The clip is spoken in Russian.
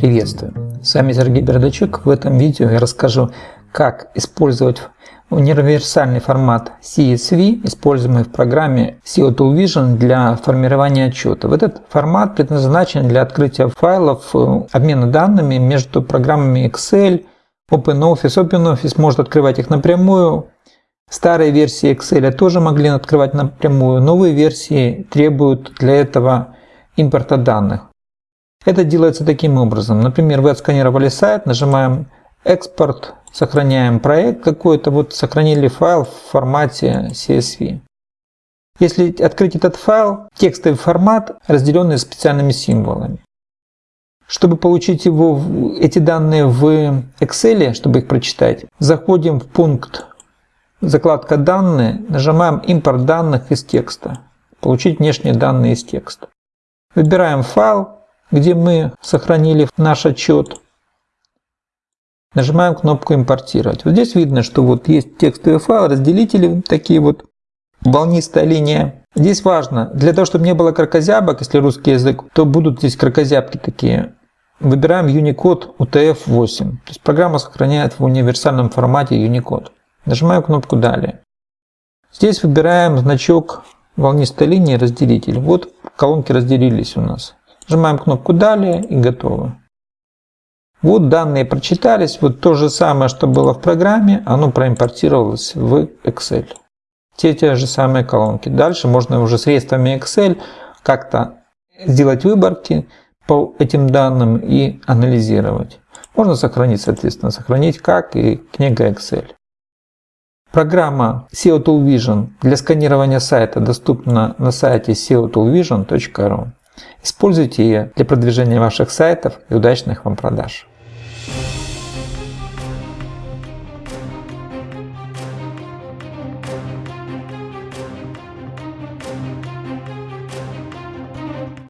Приветствую! С вами Сергей Бердачук. В этом видео я расскажу, как использовать универсальный формат CSV, используемый в программе SEO Tool Vision для формирования отчетов. Этот формат предназначен для открытия файлов, э, обмена данными между программами Excel, OpenOffice. OpenOffice может открывать их напрямую. Старые версии Excel тоже могли открывать напрямую. Новые версии требуют для этого импорта данных. Это делается таким образом. Например, вы отсканировали сайт, нажимаем «Экспорт», сохраняем проект какой-то, вот сохранили файл в формате CSV. Если открыть этот файл, текстовый формат, разделенный специальными символами. Чтобы получить его, эти данные в Excel, чтобы их прочитать, заходим в пункт «Закладка данные», нажимаем «Импорт данных из текста», «Получить внешние данные из текста». Выбираем файл, где мы сохранили наш отчет. Нажимаем кнопку «Импортировать». Вот здесь видно, что вот есть текстовый файл, разделители, такие вот, волнистая линия. Здесь важно, для того, чтобы не было кракозябок, если русский язык, то будут здесь кракозябки такие. Выбираем Unicode UTF-8. То есть программа сохраняет в универсальном формате Unicode. Нажимаем кнопку «Далее». Здесь выбираем значок волнистой линии разделитель. Вот колонки разделились у нас. Нажимаем кнопку «Далее» и готово. Вот данные прочитались, вот то же самое, что было в программе, оно проимпортировалось в Excel. Те те же самые колонки. Дальше можно уже средствами Excel как-то сделать выборки по этим данным и анализировать. Можно сохранить, соответственно, сохранить как и книга Excel. Программа SEO Tool Vision для сканирования сайта доступна на сайте seotoolvision.ru. Используйте ее для продвижения ваших сайтов и удачных вам продаж.